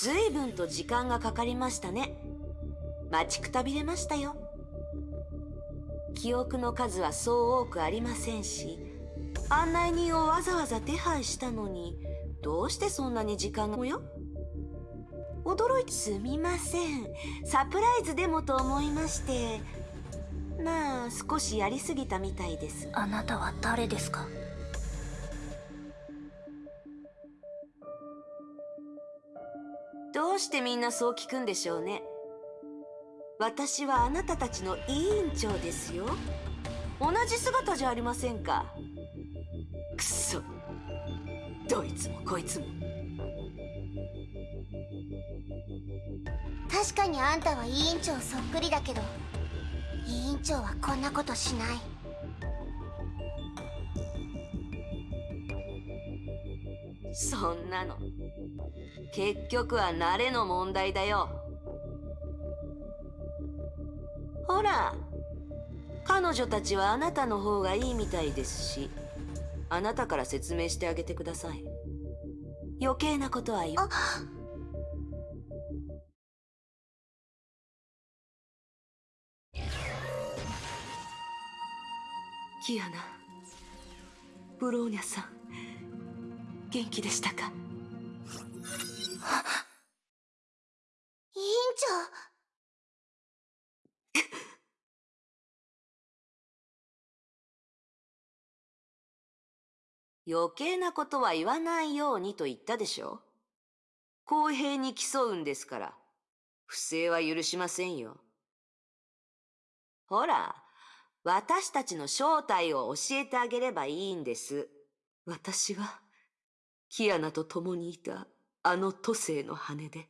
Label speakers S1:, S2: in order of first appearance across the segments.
S1: ずいぶんと時間がかかりましたね。待ちくたびれましたよ。記憶の数はそう多くありませんし、案内人をわざわざ手配したのに、どうしてそんなに時間が？よ驚いてすみません。サプライズでもと思いまして。まあ、少しやりすぎたみたいです。
S2: あなたは誰ですか？
S1: うしてみんなそう聞くんでしょうね。私はあなたたちの委員長ですよ。同じ姿じゃありませんか。くそ。どいつもこいつも。
S3: 確かにあんたは委員長そっくりだけど委員長はこんなことしない
S1: そんなの結局は慣れの問題だよ。ほら彼女たちはあなたの方がいいみたいですしあなたから説明してあげてください。余計なことは言うキアナブローニャさん元気でしたか？
S3: 委員長。
S1: 余計なことは言わないようにと言ったでしょ。公平に競うんですから。不正は許しませんよ。ほら私たちの正体を教えてあげればいいんです。私は、キアナと共にいた。あの都政の羽で。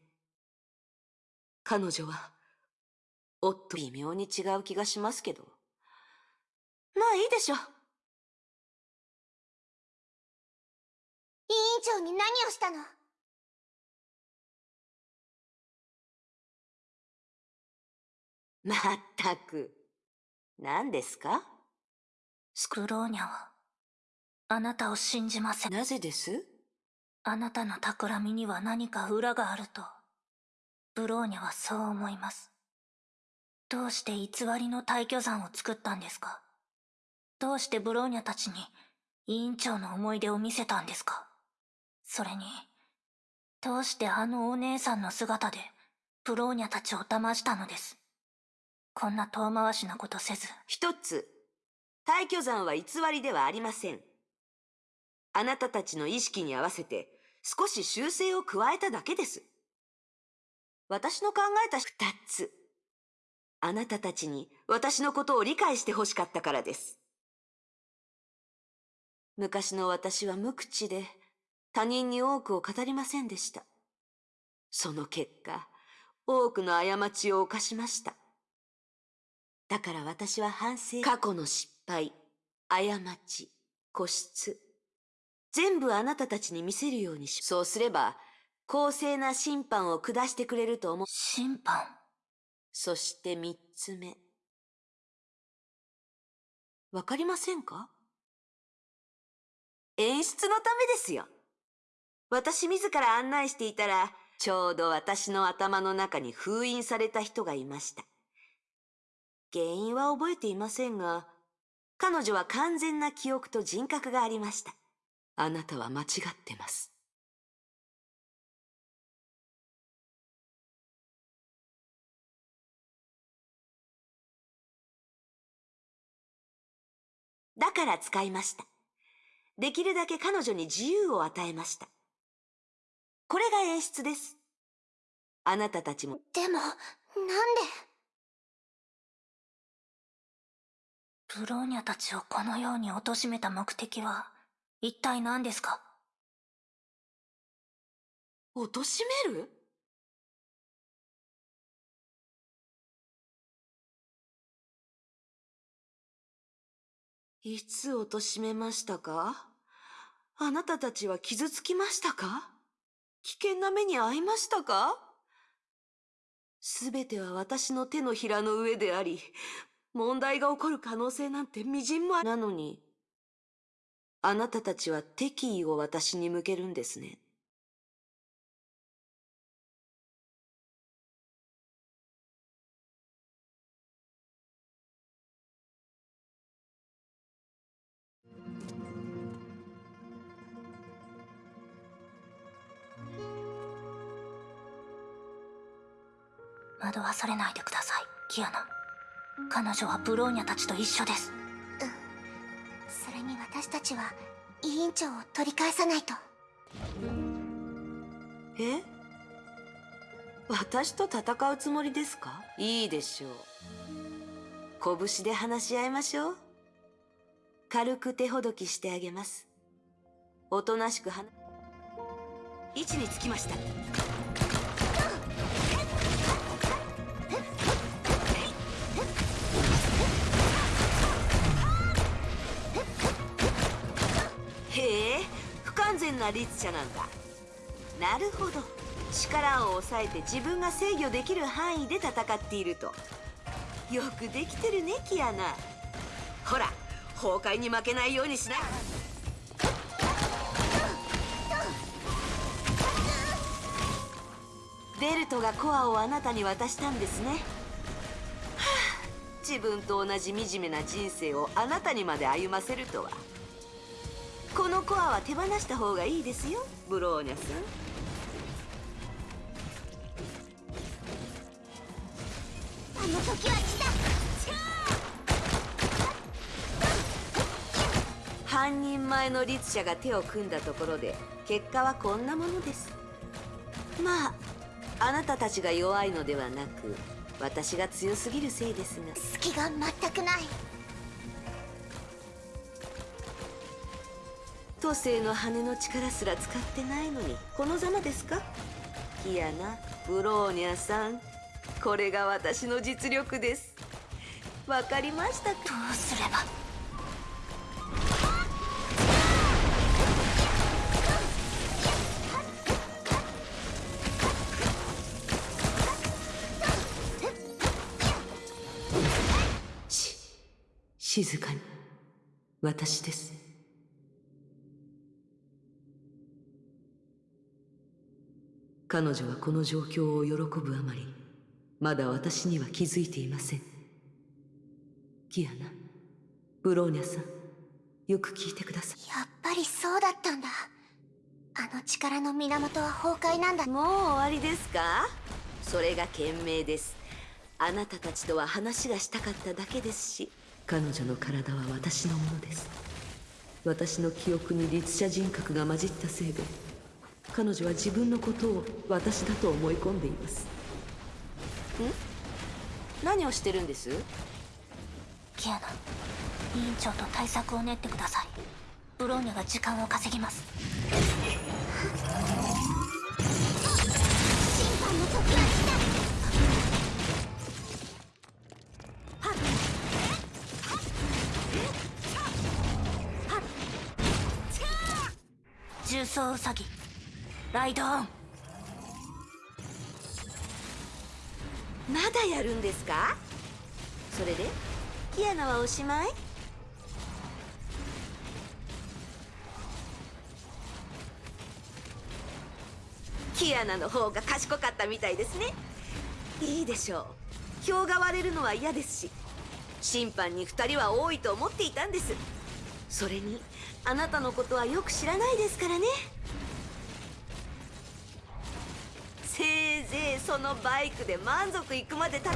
S1: 彼女は、おっと微妙に違う気がしますけど。まあいいでしょう。
S3: 委員長に何をしたの？
S1: まったく。何ですか？
S2: スクローニャは、あなたを信じません。
S1: なぜです？
S2: あなたの企みには何か裏があると、ブローニャはそう思います。どうして偽りの退去山を作ったんですか？どうしてブローニャたちに委員長の思い出を見せたんですか？それに、どうしてあのお姉さんの姿でブローニャたちを騙したのです？こんな遠回しなことせず。
S1: 一つ、退去山は偽りではありません。あなたたちの意識に合わせて少し修正を加えただけです。私の考えた二つ。あなたたちに私のことを理解してほしかったからです。昔の私は無口で他人に多くを語りませんでした。その結果、多くの過ちを犯しました。だから私は反省、過去の失敗、過ち、固執、全部あなたたちに見せるようにし、そうすれば、公正な審判を下してくれると思う。
S2: 審判
S1: そして三つ目。わかりませんか？演出のためですよ。私自ら案内していたら、ちょうど私の頭の中に封印された人がいました。原因は覚えていませんが、彼女は完全な記憶と人格がありました。あなたは間違ってます。だから使いました。できるだけ彼女に自由を与えました。これが演出です。あなたたちも。
S3: でも、なんで？
S2: ブローニャたちをこのように貶めた目的は？一体何ですか？
S1: 貶める？いつ貶めましたか？あなたたちは傷つきましたか？危険な目に遭いましたか？すべては私の手のひらの上であり、問題が起こる可能性なんて微塵もなのに、あなたたちは敵意を私に向けるんですね。
S2: 惑わされないでくださいキアナ彼女はブローニャたちと一緒です
S3: に私たちは委員長を取り返さないと。
S1: え？私と戦うつもりですか？いいでしょう。拳で話し合いましょう。軽く手ほどきしてあげます。おとなしく話。位置につきましたな律者なんだなるほど。力を抑えて自分が制御できる範囲で戦っていると。よくできてるねキアナ。ほら崩壊に負けないようにしな。ベルトがコアをあなたに渡したんですね。はあ自分と同じ惨めな人生をあなたにまで歩ませるとは。このコアは手放した方がいいですよ。ブローニャさん。
S3: あの時は来た。
S1: 半人前の律者が手を組んだところで結果はこんなものです。まああなたたちが弱いのではなく私が強すぎるせいですが。
S3: 隙が全くない。
S1: 都政の羽の力すら使ってないのにこのざまですか？キアナブローニャさん。これが私の実力です。わかりましたか？
S2: どうすれば？
S1: し静かに。私です彼女はこの状況を喜ぶあまりまだ私には気づいていません。キアナブローニャさんよく聞いてくださ
S3: やっぱりそうだったんだ。あの力の源は崩壊なんだ。
S1: いもう終わりですか？それが賢明です。あなたたちとは話がしたかっただけですし。彼女の体は私のものです。私の記憶に律者人格が混じったせいで彼女は自分のことを私だと思い込んでいます。ん？何をしてるんです？
S2: キアナ委員長と対策を練ってください。ブローニャが時間を稼ぎます。
S3: 審判の時は来
S2: 重装ウサギライドオン。
S1: まだやるんですか？それで？キアナはおしまい？キアナの方が賢かったみたいですね。いいでしょう。票が割れるのは嫌ですし審判に2人は多いと思っていたんです。それにあなたのことはよく知らないですからね。そのバイクで満足いくまで戦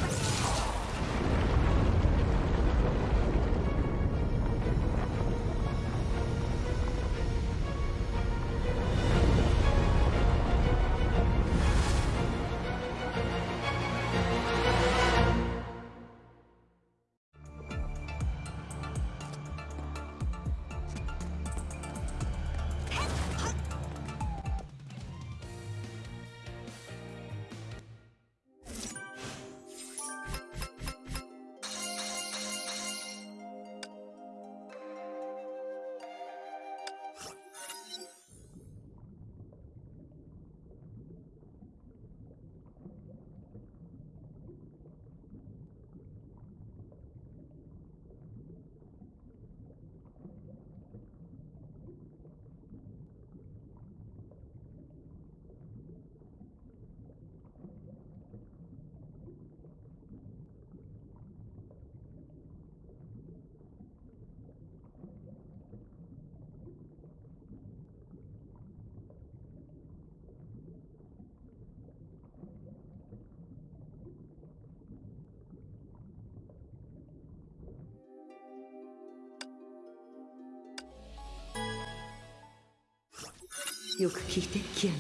S1: よく聞いてキアナ。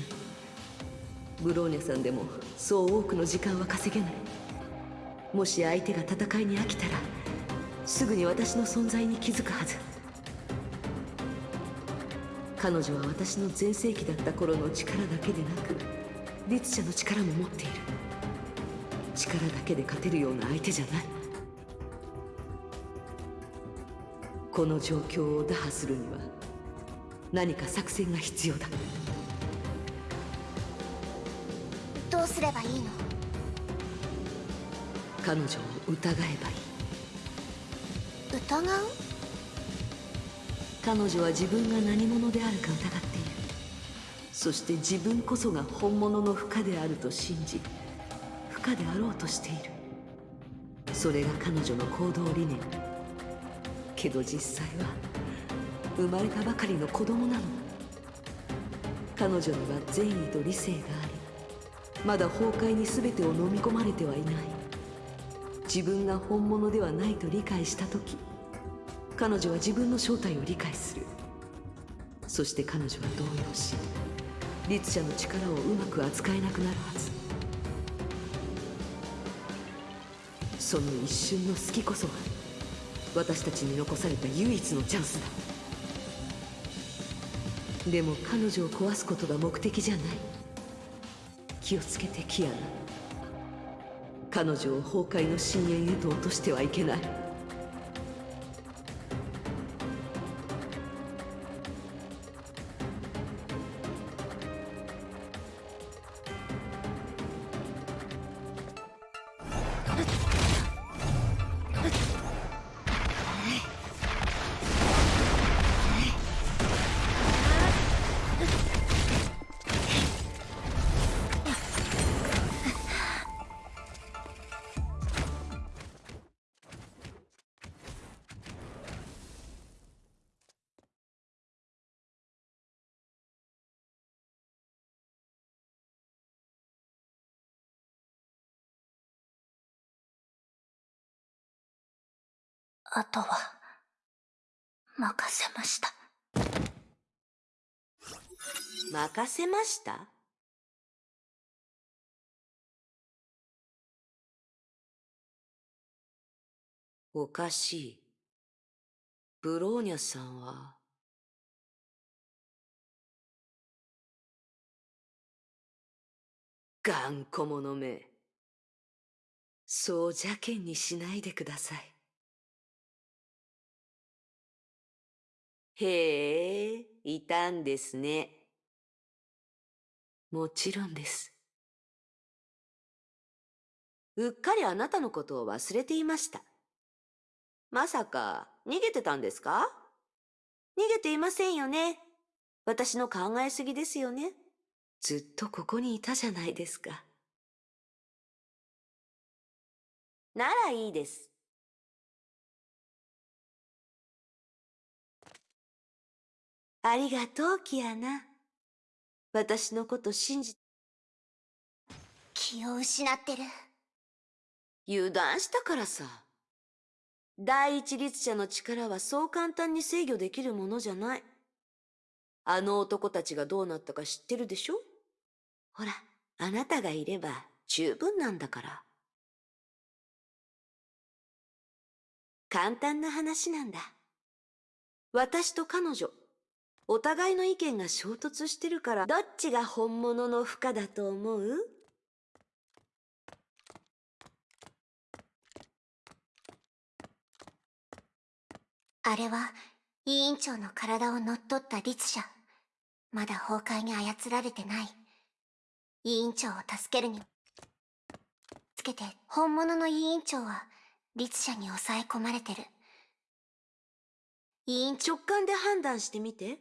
S1: ブローニャさんでもそう多くの時間は稼げない。もし相手が戦いに飽きたらすぐに私の存在に気づくはず。彼女は私の全盛期だった頃の力だけでなく律者の力も持っている。力だけで勝てるような相手じゃない。この状況を打破するには何か作戦が必要だ。
S3: どうすればいいの？
S1: 彼女を疑えばいい。
S3: 疑う？
S1: 彼女は自分が何者であるか疑っている。そして自分こそが本物の負荷であると信じ負荷であろうとしている。それが彼女の行動理念。けど実際は生まれたばかりの子供なの。彼女には善意と理性がありまだ崩壊に全てを飲み込まれてはいない。自分が本物ではないと理解した時彼女は自分の正体を理解する。そして彼女は動揺し律者の力をうまく扱えなくなるはず。その一瞬の隙こそが私たちに残された唯一のチャンスだ。でも彼女を壊すことが目的じゃない。気をつけてキアナ。彼女を崩壊の深淵へと落としてはいけない。
S2: あとは任せました。
S1: 任せました？おかしい。ブローニャさんは？頑固者め。そう邪険にしないでください。へえ、いたんですね。もちろんです。うっかりあなたのことを忘れていました。まさか逃げてたんですか？逃げていませんよね。私の考えすぎですよね。ずっとここにいたじゃないですか。ならいいです。ありがとう、キアナ。私のこと信じ、
S3: 気を失ってる
S1: 油断したからさ。第一律者の力はそう簡単に制御できるものじゃない。あの男たちがどうなったか知ってるでしょ？ほら、あなたがいれば十分なんだから。簡単な話なんだ。私と彼女、お互いの意見が衝突してるから、どっちが本物の負荷だと思う？
S3: あれは委員長の体を乗っ取った律者まだ崩壊に操られてない。委員長を助けるに。つけて本物の委員長は律者に抑え込まれてる。
S1: 委員直感で判断してみて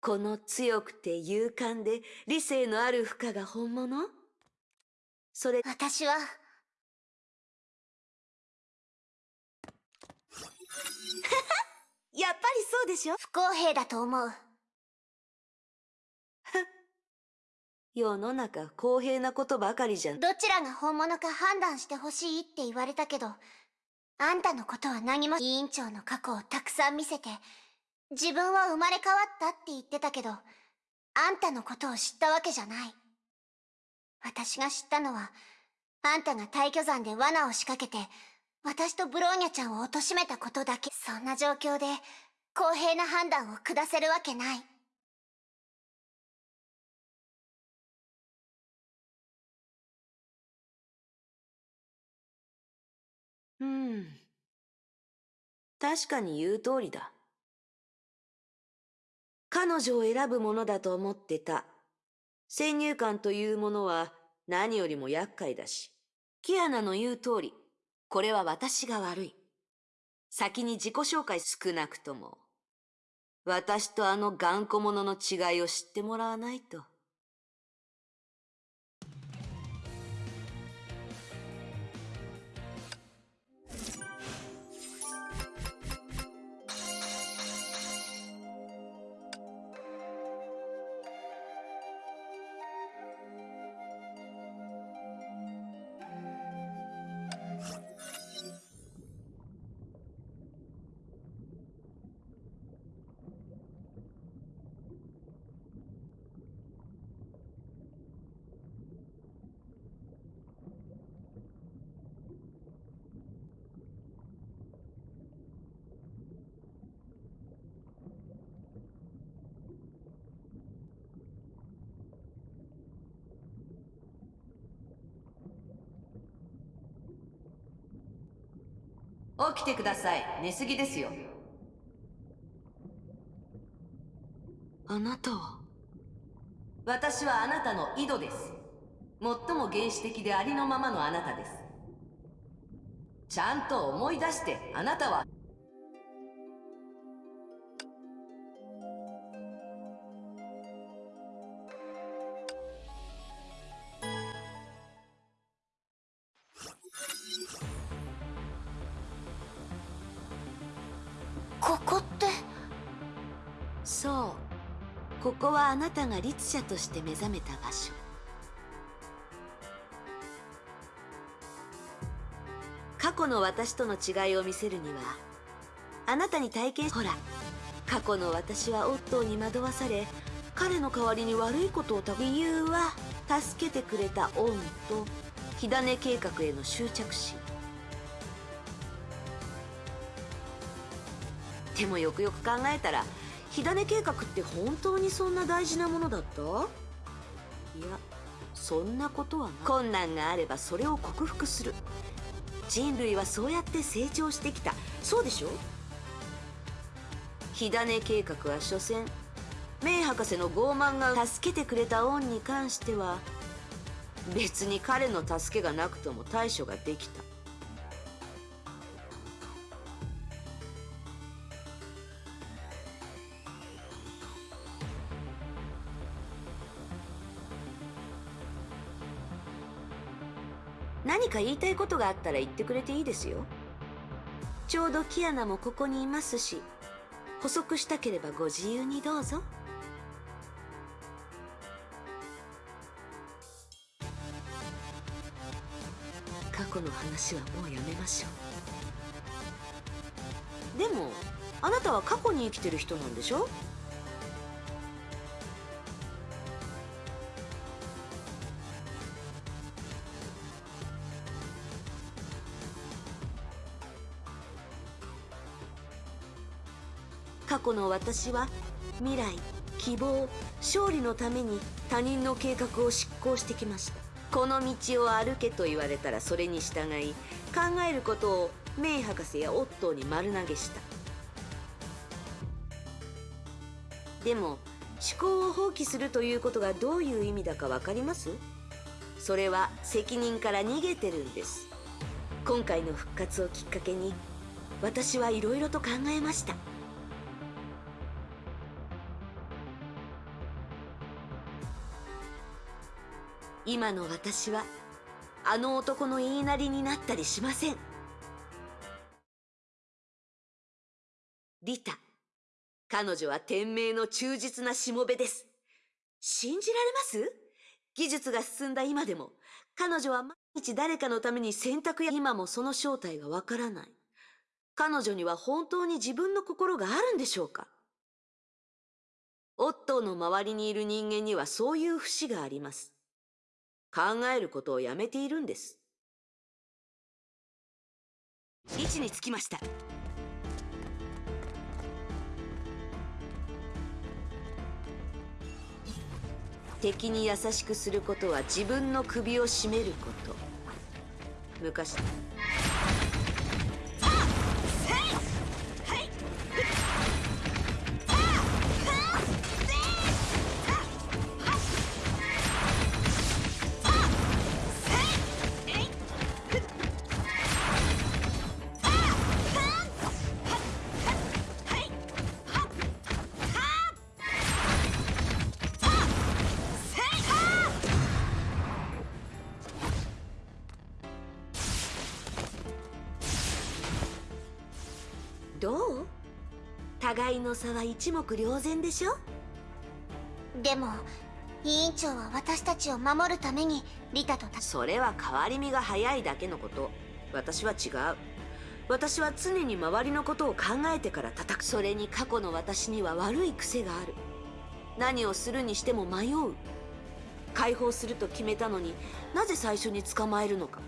S1: この強くて勇敢で理性のある負荷が本物？それ。
S3: 私は。
S1: やっぱりそうでしょ？
S3: 不公平だと思う。
S1: 世の中公平なことばかりじゃん。
S3: どちらが本物か判断してほしいって言われたけどあんたのことは何も。委員長の過去をたくさん見せて自分は生まれ変わったって言ってたけどあんたのことを知ったわけじゃない。私が知ったのは、あんたが退去山で罠を仕掛けて、私とブローニャちゃんを貶めたことだけ。そんな状況で、公平な判断を下せるわけない。
S1: うん。確かに言う通りだ。彼女を選ぶものだと思ってた。先入観というものは何よりも厄介だし。キアナの言う通り、これは私が悪い。先に自己紹介少なくとも。私とあの頑固者の違いを知ってもらわないと。起きてください。寝すぎですよ。あなたは？私はあなたの井戸です。最も原始的でありのままのあなたです。ちゃんと思い出してあなたは者として目覚めた場所。過去の私との違いを見せるにはあなたに体験ほら過去の私はオットーに惑わされ彼の代わりに悪いことをた理由は助けてくれた恩と火種計画への執着心。でもよくよく考えたら火種計画って本当にそんな大事なものだった？いやそんなことはない。困難があればそれを克服する。人類はそうやって成長してきた。そうでしょ？火種計画は所詮メイ博士の傲慢が助けてくれた恩に関しては別に彼の助けがなくとも対処ができた。か言いたいことがあったら言ってくれていいですよ。ちょうどキアナもここにいますし補足したければご自由にどうぞ。過去の話はもうやめましょう。でもあなたは過去に生きてる人なんでしょ？去の私は未来希望勝利のために他人の計画を執行してきました。この道を歩けと言われたらそれに従い考えることをメイ博士やオットーに丸投げした。でも思考を放棄するということがどういう意味だか分かります？それは責任から逃げてるんです。今回の復活をきっかけに私はいろいろと考えました。今の私はあの男の言いなりになったりしません。リタ彼女は天命の忠実なしもべです。信じられます？技術が進んだ今でも。彼女は毎日誰かのために選択や今もその正体がわからない。彼女には本当に自分の心があるんでしょうか？オットーの周りにいる人間にはそういう節があります。考えることをやめているんです。位置につきました。敵に優しくすることは自分の首を絞めること。昔互いの差は一目瞭然でしょ？
S3: でも委員長は私たちを守るためにリタとた
S1: それは変わり身が早いだけのこと。私は違う。私は常に周りのことを考えてから叩く。それに過去の私には悪い癖がある。何をするにしても迷う。解放すると決めたのになぜ最初に捕まえるのか。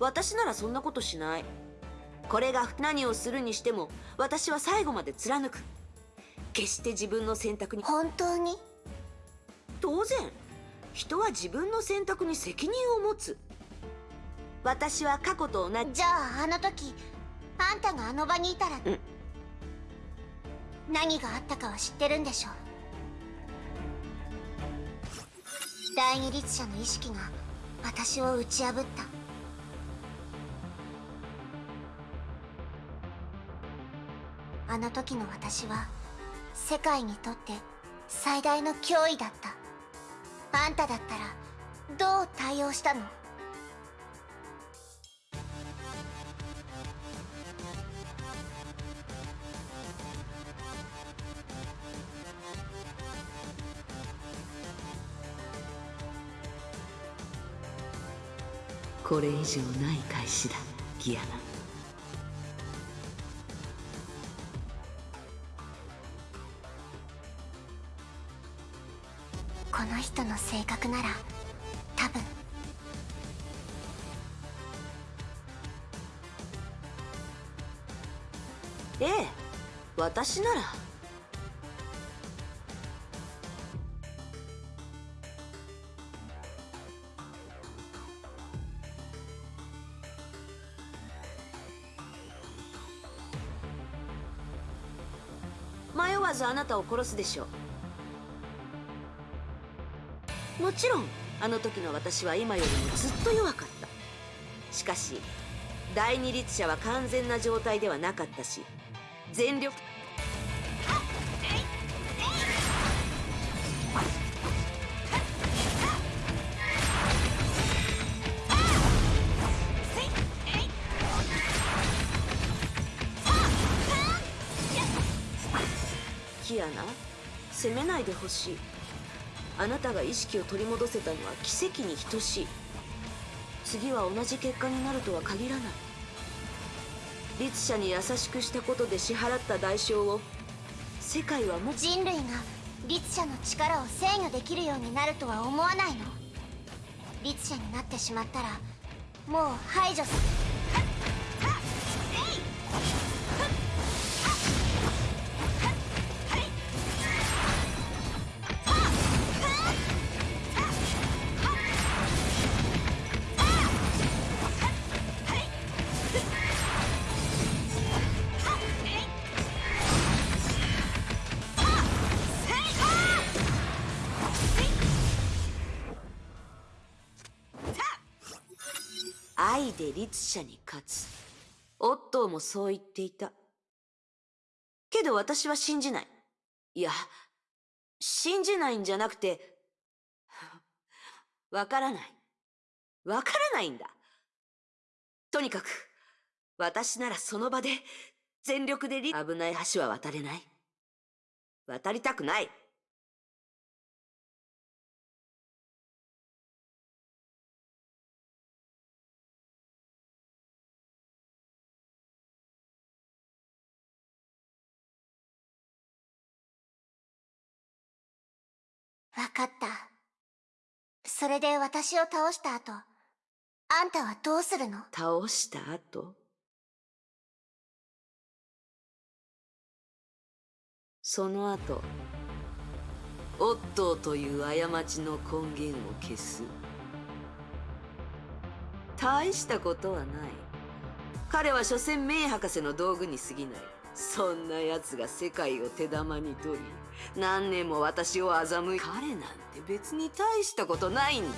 S1: 私ならそんなことしないこれが何をするにしても私は最後まで貫く。決して自分の選択に。
S3: 本当に？
S1: 当然人は自分の選択に責任を持つ。私は過去と同じ。
S3: じゃああの時あんたがあの場にいたら、
S1: うん。
S3: 何があったかは知ってるんでしょ第二律者の意識が私を打ち破ったあの時の私は世界にとって最大の脅威だった。あんただったらどう対応したの？
S1: これ以上ない返しだギアナ
S3: 人の性格なら多分。
S1: ええ私なら。迷わずあなたを殺すでしょう。もちろんあの時の私は今よりもずっと弱かった。しかし第二律者は完全な状態ではなかったし全力キアナ責めないでほしい。あなたが意識を取り戻せたのは奇跡に等しい。次は同じ結果になるとは限らない。律者に優しくしたことで支払った代償を世界はも
S3: 人類が律者の力を制御できるようになるとは思わないの。律者になってしまったらもう排除す
S1: 愛者に勝つ。オットーもそう言っていた。けど私は信じない。いや信じないんじゃなくて わからない。わからないんだ。とにかく私ならその場で全力でリ危ない橋は渡れない。渡りたくない。
S3: わかった。それで私を倒した後、あんたはどうするの？
S1: 倒した後？その後オットーという過ちの根源を消す。大したことはない。彼は所詮メイ博士の道具に過ぎない。そんな奴が世界を手玉に取り何年も私を欺い彼なんて別に大したことないんだ。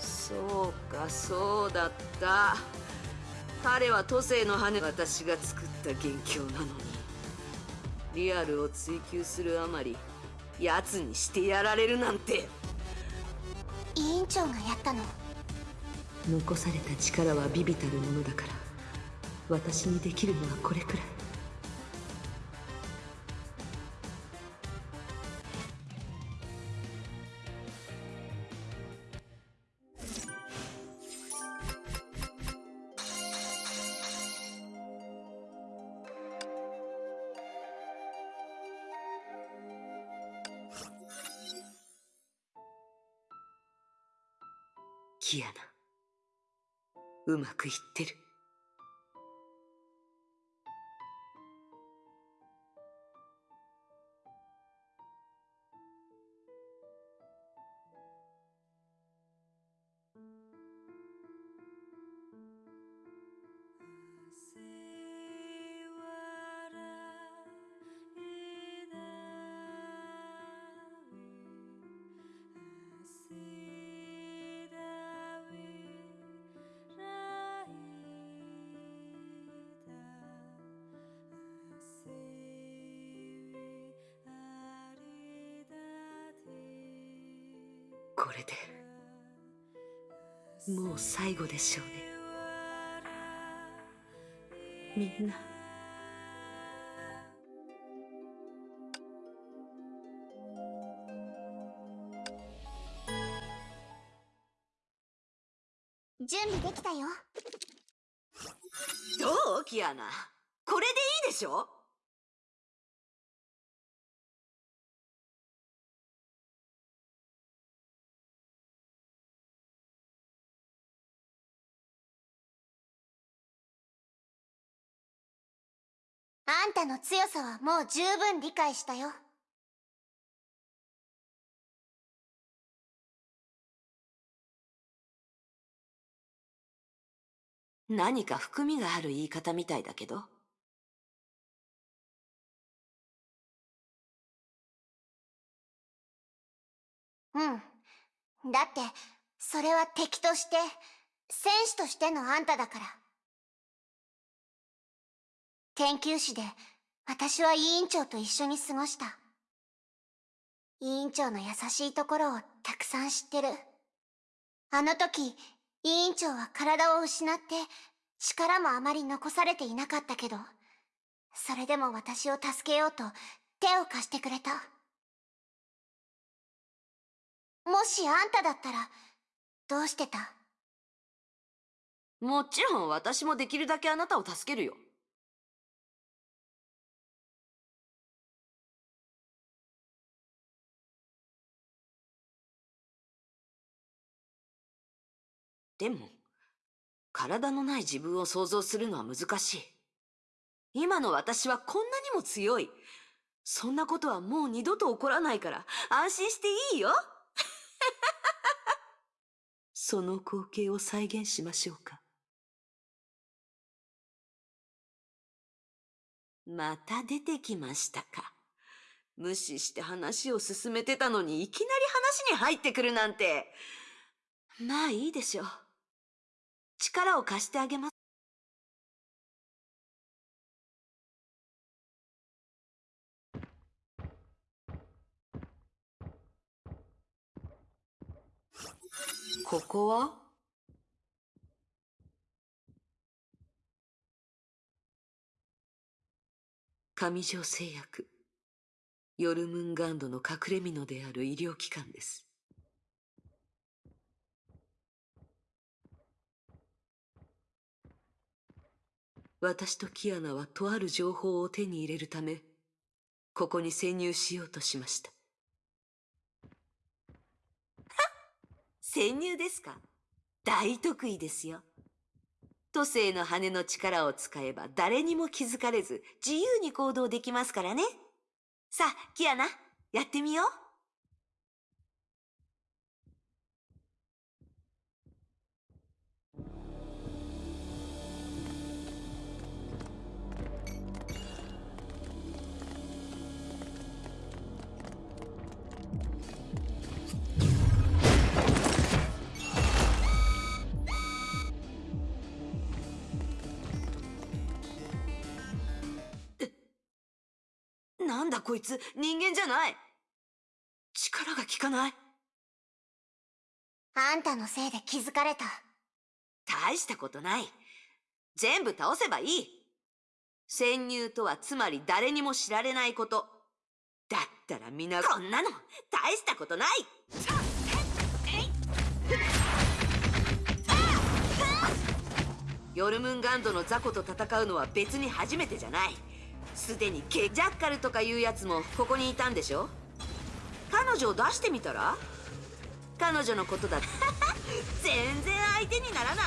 S1: そうかそうだった。彼は都政の羽私が作った元凶なのに。リアルを追求するあまり奴にしてやられるなんて。
S3: 委員長がやったの。
S1: 残された力は微々たるものだから私にできるのはこれくらい。うまくいってる。でしょうね。みんな。
S3: 準備できたよ。
S1: どうキアナ？これでいいでしょ？
S3: あんたの強さはもう十分理解したよ。
S1: 何か含みがある言い方みたいだけど。
S3: うん。だってそれは敵として戦士としてのあんただから研究室で私は委員長と一緒に過ごした。委員長の優しいところをたくさん知ってる。あの時委員長は体を失って力もあまり残されていなかったけどそれでも私を助けようと手を貸してくれた。もしあんただったらどうしてた？
S1: もちろん私もできるだけあなたを助けるよ。でも体のない自分を想像するのは難しい。今の私はこんなにも強い。そんなことはもう二度と起こらないから安心していいよ。その光景を再現しましょうか。また出てきましたか。無視して話を進めてたのにいきなり話に入ってくるなんて。まあいいでしょう。力を貸してあげます。ここは？上条製薬。ヨルムンガンドの隠れ蓑である医療機関です。私とキアナはとある情報を手に入れるため、ここに潜入しようとしました。は潜入ですか？大得意ですよ。都政の羽の力を使えば誰にも気づかれず自由に行動できますからね。さあ、キアナ、やってみよう。なんだこいつ、人間じゃない。力が効かない。
S3: あんたのせいで気づかれた。
S1: 大したことない。全部倒せばいい。潜入とはつまり誰にも知られないこと。だったら皆こんなの大したことない。ヨルムンガンドの雑魚と戦うのは別に初めてじゃない。すでにケジャッカルとかいうやつもここにいたんでしょ？彼女を出してみたら？彼女のことだって。全然相手にならない。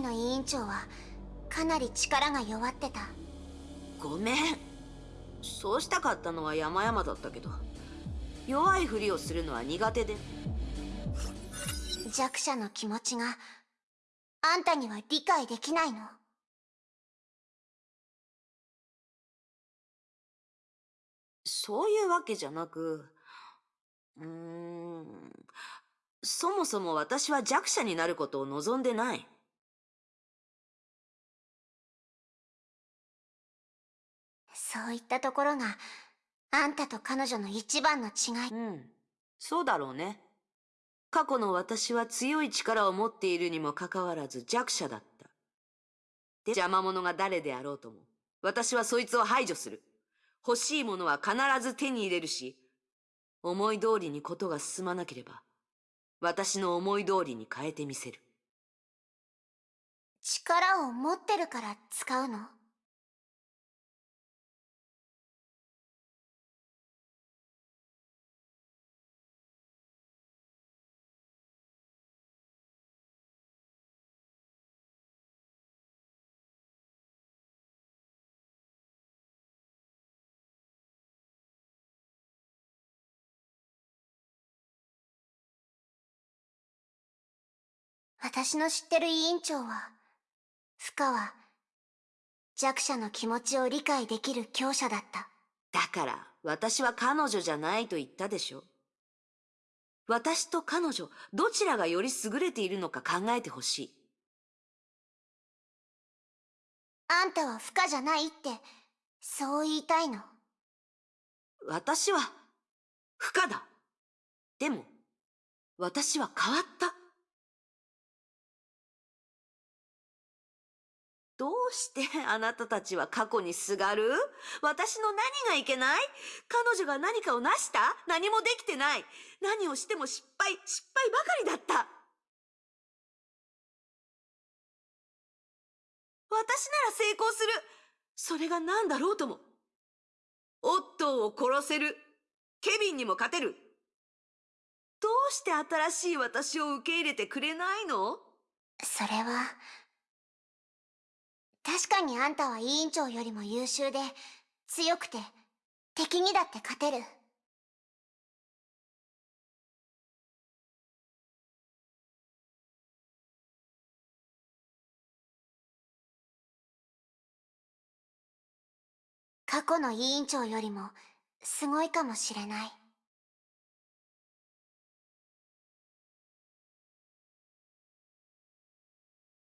S3: 時の委員長はかなり力が弱ってた。
S1: ごめん。そうしたかったのは山々だったけど。弱いふりをするのは苦手で。
S3: 弱者の気持ちがあんたには理解できないの。
S1: そういうわけじゃなくうーんそもそも私は弱者になることを望んでない
S3: そういったところがあんたと彼女の一番の違い。
S1: うん。そうだろうね。過去の私は強い力を持っているにもかかわらず弱者だった。で邪魔者が誰であろうとも私はそいつを排除する。欲しいものは必ず手に入れるし思い通りにことが進まなければ私の思い通りに変えてみせる。
S3: 力を持ってるから使うの？私の知ってる委員長は、フカは弱者の気持ちを理解できる強者だった。
S1: だから私は彼女じゃないと言ったでしょ私と彼女どちらがより優れているのか考えてほしい
S3: あんたはフカじゃないって、そう言いたいの？
S1: 私は不可だでも私は変わったどうしてあなたたちは過去にすがる？私の何がいけない？彼女が何かを成した？何もできてない？何をしても失敗？失敗ばかりだった。私なら成功する。それが何だろうとも。オットーを殺せる。ケビンにも勝てる。どうして新しい私を受け入れてくれないの？
S3: それは、確かにあんたは委員長よりも優秀で、強くて、敵にだって勝てる。過去の委員長よりも、すごいかもしれない。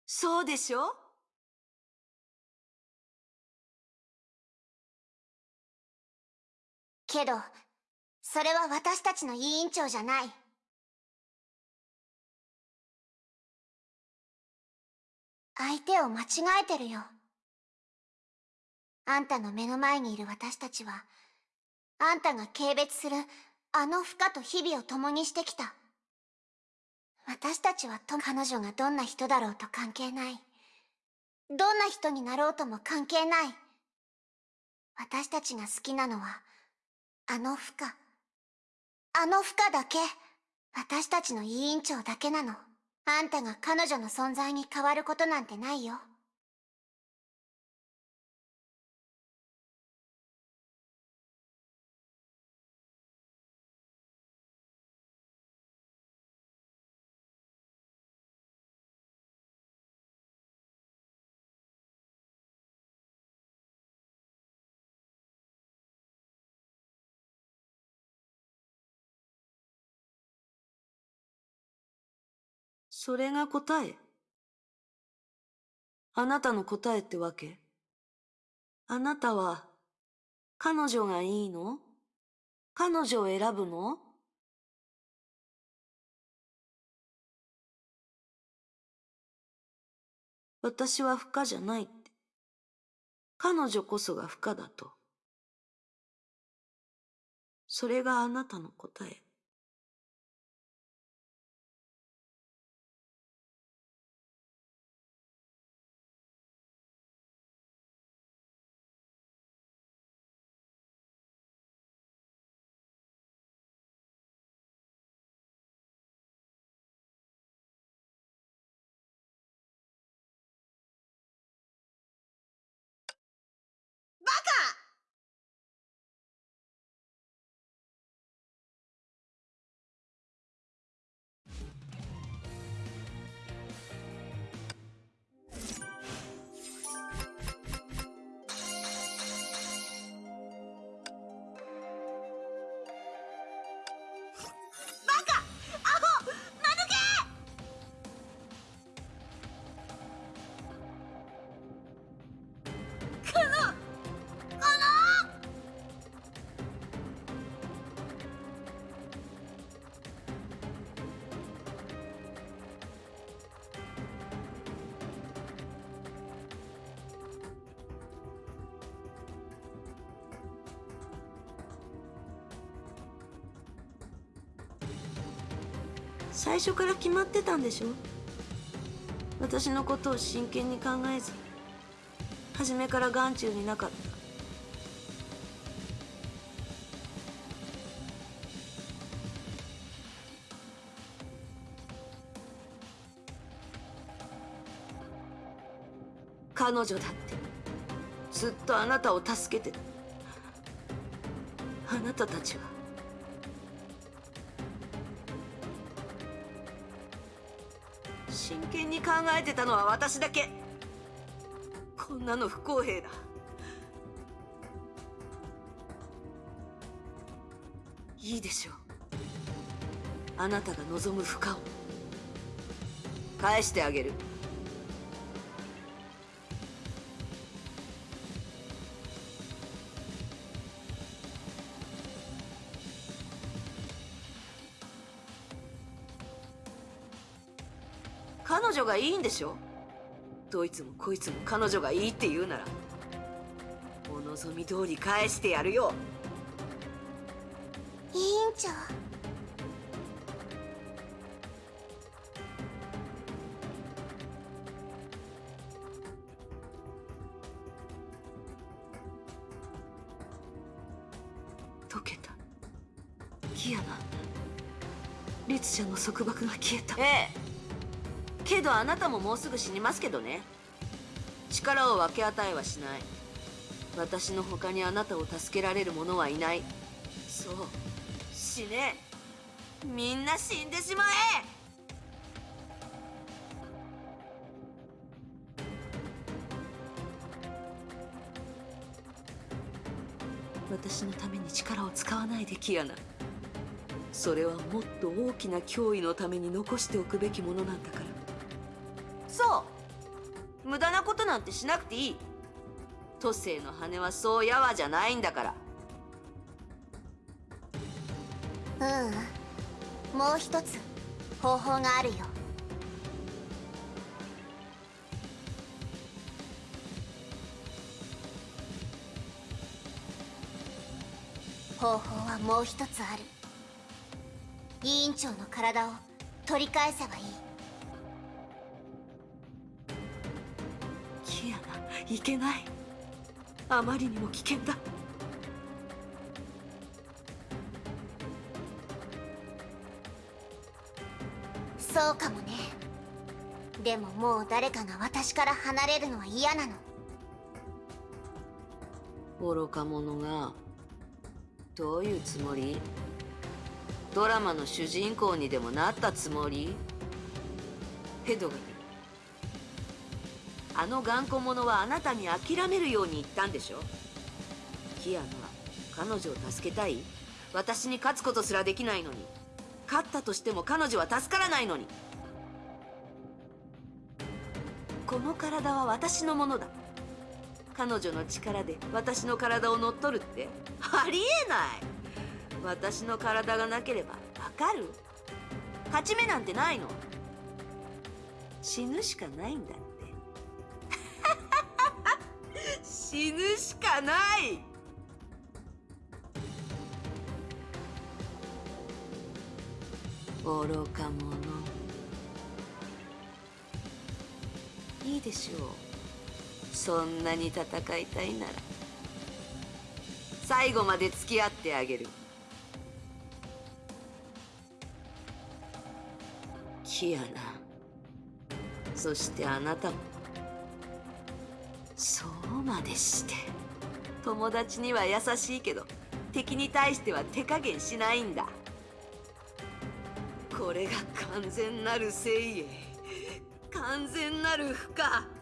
S1: そうでしょ
S3: けど、それは私たちの委員長じゃない。相手を間違えてるよ。あんたの目の前にいる私たちは、あんたが軽蔑するあの負荷と日々を共にしてきた。私たちはと彼女がどんな人だろうと関係ない。どんな人になろうとも関係ない。私たちが好きなのは、あの負荷。あの負荷だけ。私たちの委員長だけなの。あんたが彼女の存在に変わることなんてないよ。
S1: それが答え。あなたの答えってわけ？あなたは、彼女がいいの？彼女を選ぶの？私は不可じゃないって。彼女こそが不可だと。それがあなたの答え。最初から決まってたんでしょ？私のことを真剣に考えず初めから眼中になかった。彼女だってずっとあなたを助けてあなたたちは考えてたのは私だけ。こんなの不公平だ。いいでしょう。あなたが望む負荷を。返してあげる。女がいいんでしょ？どいつもこいつも彼女がいいって言うなら。お望み通り返してやるよ。
S3: 委員長。
S1: 溶けた。キアナ律者の束縛が消えた。ええけどあなたももうすぐ死にますけどね。力を分け与えはしない。私の他にあなたを助けられる者はいない。そう。死ね。みんな死んでしまえ。私のために力を使わないでキアナ。それはもっと大きな脅威のために残しておくべきものなんだから。無駄なことなんてしなくていい。都政の羽はそうやわじゃないんだから。
S3: ううん。もう一つ方法があるよ。方法はもう一つある。委員長の体を取り返せばいい。
S1: いけない。あまりにも危険だ。
S3: そうかもね。でももう誰かが私から離れるのは嫌なの。
S1: 愚か者がどういうつもり？ドラマの主人公にでもなったつもり？ヘドガルあの頑固者はあなたに諦めるように言ったんでしょ？キアナ彼女を助けたい？私に勝つことすらできないのに。勝ったとしても彼女は助からないのに。この体は私のものだ。彼女の力で私の体を乗っ取るって。ありえない。私の体がなければわかる？勝ち目なんてないの。死ぬしかないんだ。死ぬしかない。愚か者。いいでしょう。そんなに戦いたいなら。最後まで付き合ってあげる。キアナ。そしてあなたも。そう。までして。友達には優しいけど敵に対しては手加減しないんだ。これが完全なる精鋭完全なる負荷。